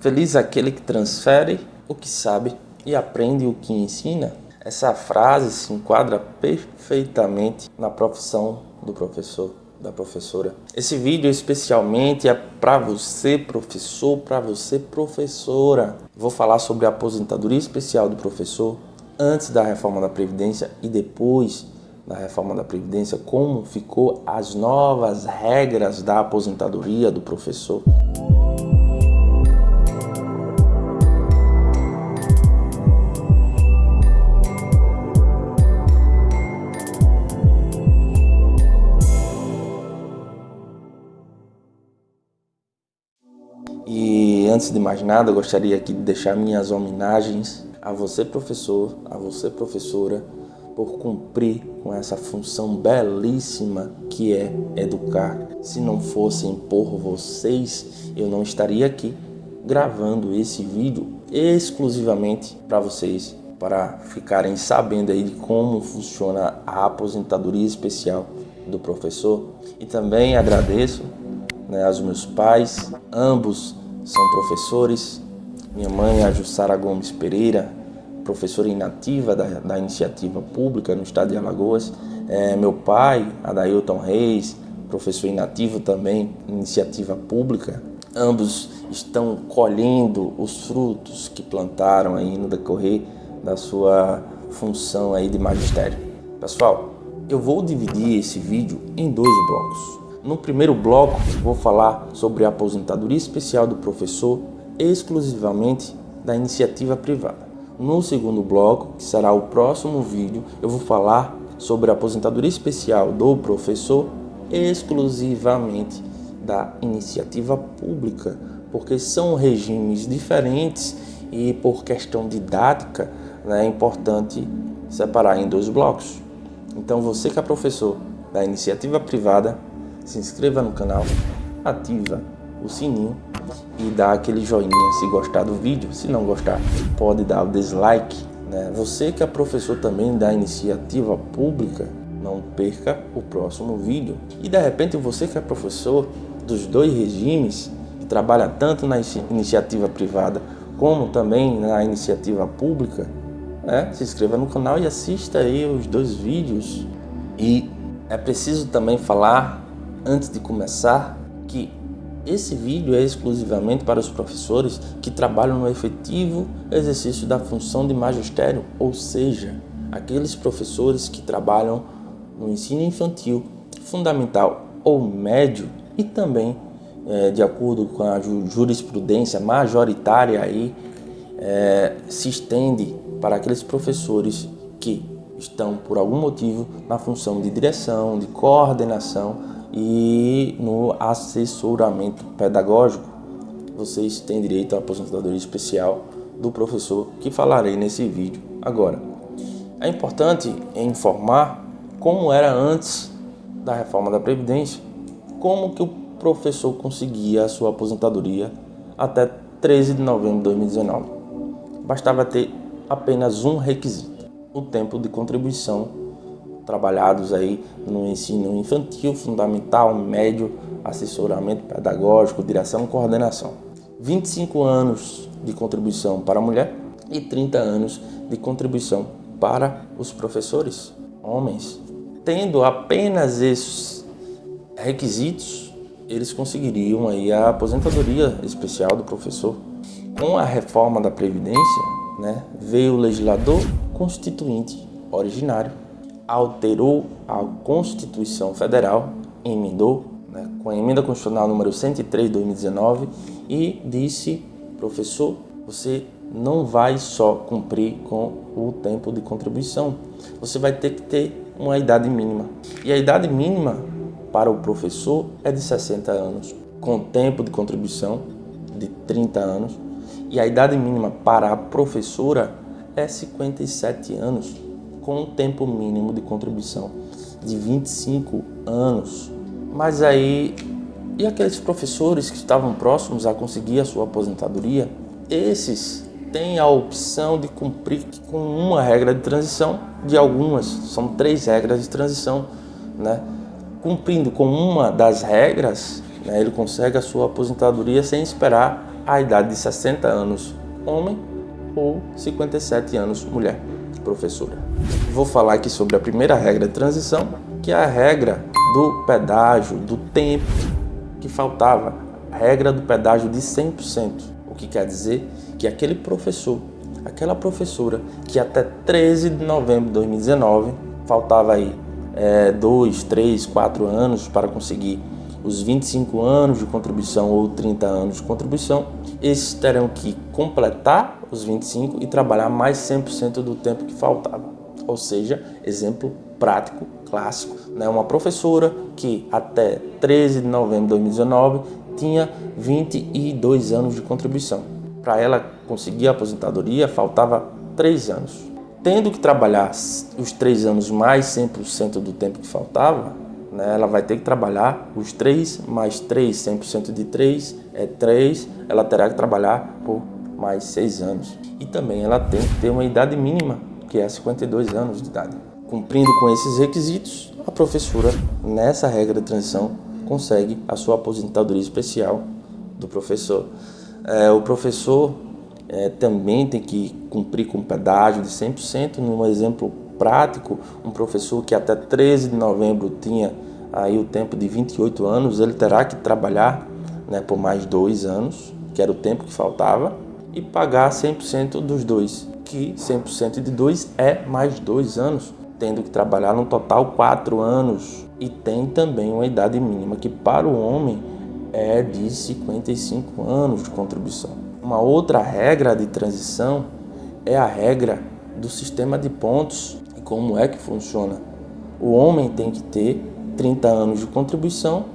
Feliz aquele que transfere o que sabe e aprende o que ensina. Essa frase se enquadra perfeitamente na profissão do professor, da professora. Esse vídeo especialmente é para você professor, para você professora. Vou falar sobre a aposentadoria especial do professor antes da reforma da Previdência e depois da reforma da Previdência, como ficou as novas regras da aposentadoria do professor. E antes de mais nada, gostaria aqui de deixar minhas homenagens a você professor, a você professora, por cumprir com essa função belíssima que é educar. Se não fossem por vocês, eu não estaria aqui gravando esse vídeo exclusivamente para vocês, para ficarem sabendo aí de como funciona a aposentadoria especial do professor. E também agradeço né, aos meus pais, ambos são professores. Minha mãe, a Jussara Gomes Pereira, professora inativa da, da iniciativa pública no estado de Alagoas. É, meu pai, Adailton Reis, professor inativo também, iniciativa pública. Ambos estão colhendo os frutos que plantaram aí no decorrer da sua função aí de magistério. Pessoal, eu vou dividir esse vídeo em dois blocos. No primeiro bloco, vou falar sobre a aposentadoria especial do professor exclusivamente da iniciativa privada. No segundo bloco, que será o próximo vídeo, eu vou falar sobre a aposentadoria especial do professor exclusivamente da iniciativa pública, porque são regimes diferentes e por questão didática né, é importante separar em dois blocos. Então você que é professor da iniciativa privada, se inscreva no canal, ativa o sininho e dá aquele joinha se gostar do vídeo. Se não gostar, pode dar o dislike. Né? Você que é professor também da iniciativa pública, não perca o próximo vídeo. E de repente você que é professor dos dois regimes, que trabalha tanto na iniciativa privada como também na iniciativa pública, né? se inscreva no canal e assista aí os dois vídeos. E é preciso também falar antes de começar que esse vídeo é exclusivamente para os professores que trabalham no efetivo exercício da função de magistério, ou seja, aqueles professores que trabalham no ensino infantil, fundamental ou médio e também, é, de acordo com a jurisprudência majoritária aí, é, se estende para aqueles professores que estão por algum motivo na função de direção, de coordenação e no assessoramento pedagógico, vocês têm direito à aposentadoria especial do professor que falarei nesse vídeo agora. É importante informar como era antes da reforma da Previdência, como que o professor conseguia a sua aposentadoria até 13 de novembro de 2019. Bastava ter apenas um requisito, o tempo de contribuição trabalhados aí no ensino infantil, fundamental, médio, assessoramento pedagógico, direção e coordenação. 25 anos de contribuição para a mulher e 30 anos de contribuição para os professores, homens. Tendo apenas esses requisitos, eles conseguiriam aí a aposentadoria especial do professor. Com a reforma da Previdência, né, veio o legislador constituinte originário alterou a Constituição Federal, emendou né, com a emenda constitucional número 103 de 2019 e disse, professor, você não vai só cumprir com o tempo de contribuição, você vai ter que ter uma idade mínima. E a idade mínima para o professor é de 60 anos, com tempo de contribuição de 30 anos, e a idade mínima para a professora é 57 anos com um tempo mínimo de contribuição de 25 anos. Mas aí, e aqueles professores que estavam próximos a conseguir a sua aposentadoria? Esses têm a opção de cumprir com uma regra de transição, de algumas, são três regras de transição, né? Cumprindo com uma das regras, né, ele consegue a sua aposentadoria sem esperar a idade de 60 anos homem ou 57 anos mulher professora. Vou falar aqui sobre a primeira regra de transição, que é a regra do pedágio, do tempo que faltava, a regra do pedágio de 100%, o que quer dizer que aquele professor, aquela professora que até 13 de novembro de 2019 faltava aí é, dois, três, quatro anos para conseguir os 25 anos de contribuição ou 30 anos de contribuição, esses terão que completar os 25 e trabalhar mais 100% do tempo que faltava. Ou seja, exemplo prático, clássico, né? uma professora que até 13 de novembro de 2019 tinha 22 anos de contribuição. Para ela conseguir a aposentadoria, faltava 3 anos. Tendo que trabalhar os 3 anos mais 100% do tempo que faltava, né, ela vai ter que trabalhar os 3 mais 3, 100% de 3 é 3, ela terá que trabalhar por mais 6 anos. E também ela tem que ter uma idade mínima, que é 52 anos de idade. Cumprindo com esses requisitos, a professora, nessa regra de transição, consegue a sua aposentadoria especial do professor. É, o professor é, também tem que cumprir com pedágio de 100%. Num exemplo prático, um professor que até 13 de novembro tinha aí o tempo de 28 anos, ele terá que trabalhar né, por mais dois anos, que era o tempo que faltava, e pagar 100% dos dois, que 100% de dois é mais dois anos, tendo que trabalhar no total quatro anos. E tem também uma idade mínima que para o homem é de 55 anos de contribuição. Uma outra regra de transição é a regra do sistema de pontos e como é que funciona. O homem tem que ter 30 anos de contribuição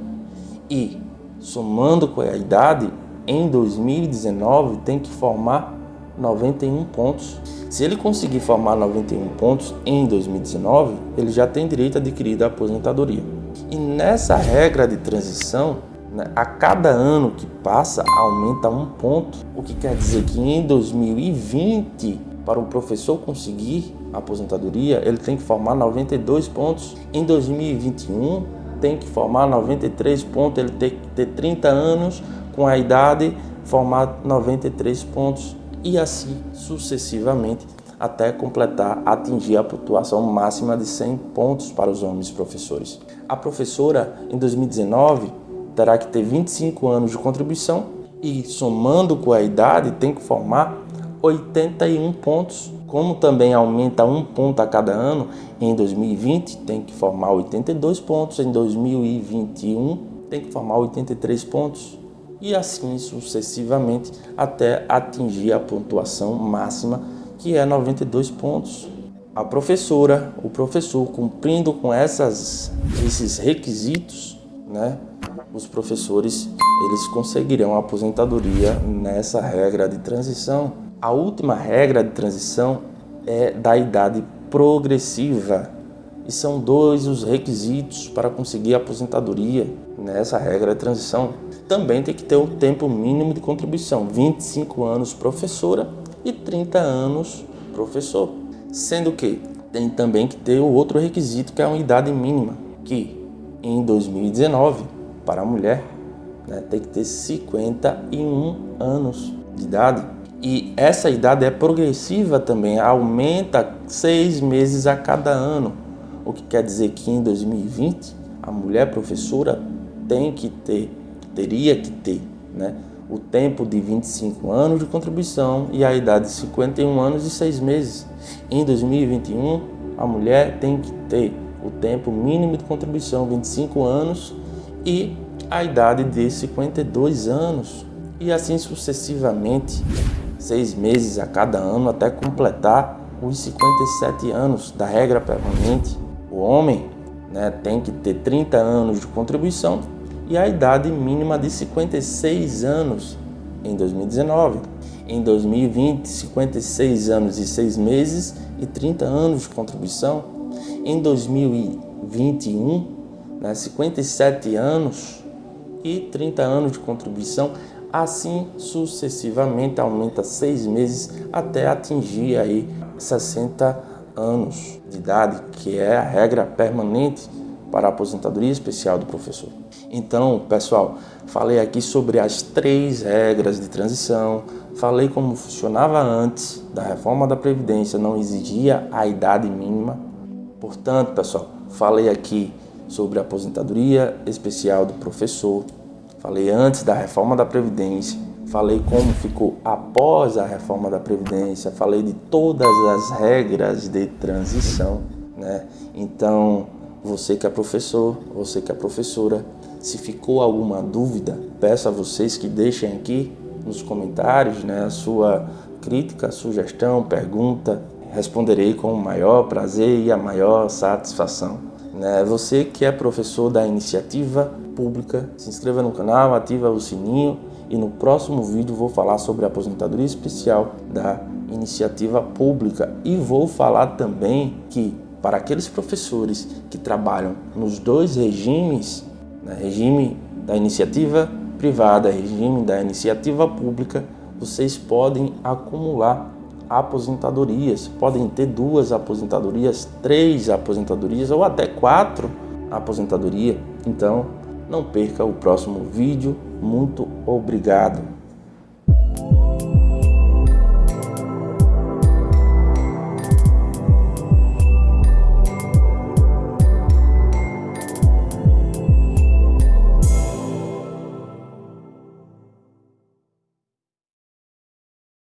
e, somando com a idade, em 2019 tem que formar 91 pontos. Se ele conseguir formar 91 pontos em 2019, ele já tem direito adquirido à aposentadoria. E nessa regra de transição, né, a cada ano que passa aumenta um ponto, o que quer dizer que em 2020, para o professor conseguir a aposentadoria, ele tem que formar 92 pontos. Em 2021, tem que formar 93 pontos, ele tem que ter 30 anos com a idade, formar 93 pontos e assim sucessivamente até completar, atingir a pontuação máxima de 100 pontos para os homens professores. A professora, em 2019, terá que ter 25 anos de contribuição e, somando com a idade, tem que formar 81 pontos como também aumenta um ponto a cada ano, em 2020 tem que formar 82 pontos, em 2021 tem que formar 83 pontos e assim sucessivamente até atingir a pontuação máxima que é 92 pontos. A professora, o professor cumprindo com essas, esses requisitos, né, os professores eles conseguirão a aposentadoria nessa regra de transição a última regra de transição é da idade progressiva e são dois os requisitos para conseguir a aposentadoria nessa regra de transição. Também tem que ter o tempo mínimo de contribuição, 25 anos professora e 30 anos professor. Sendo que tem também que ter o outro requisito que é uma idade mínima, que em 2019 para a mulher né, tem que ter 51 anos de idade e essa idade é progressiva também, aumenta seis meses a cada ano. O que quer dizer que em 2020 a mulher professora tem que ter, teria que ter, né, o tempo de 25 anos de contribuição e a idade de 51 anos e 6 meses. Em 2021, a mulher tem que ter o tempo mínimo de contribuição, 25 anos, e a idade de 52 anos, e assim sucessivamente seis meses a cada ano até completar os 57 anos da regra permanente. O homem né, tem que ter 30 anos de contribuição e a idade mínima de 56 anos em 2019. Em 2020, 56 anos e 6 meses e 30 anos de contribuição. Em 2021, né, 57 anos e 30 anos de contribuição Assim sucessivamente aumenta seis meses até atingir aí 60 anos de idade, que é a regra permanente para a aposentadoria especial do professor. Então, pessoal, falei aqui sobre as três regras de transição, falei como funcionava antes da reforma da Previdência, não exigia a idade mínima. Portanto, pessoal, falei aqui sobre a aposentadoria especial do professor, falei antes da reforma da Previdência, falei como ficou após a reforma da Previdência, falei de todas as regras de transição, né? Então, você que é professor, você que é professora, se ficou alguma dúvida, peço a vocês que deixem aqui nos comentários né, a sua crítica, sugestão, pergunta. Responderei com o maior prazer e a maior satisfação. Né? Você que é professor da iniciativa pública, se inscreva no canal, ativa o sininho e no próximo vídeo vou falar sobre a aposentadoria especial da iniciativa pública e vou falar também que para aqueles professores que trabalham nos dois regimes, né, regime da iniciativa privada, regime da iniciativa pública, vocês podem acumular aposentadorias, podem ter duas aposentadorias, três aposentadorias ou até quatro aposentadorias. Então, não perca o próximo vídeo. Muito obrigado.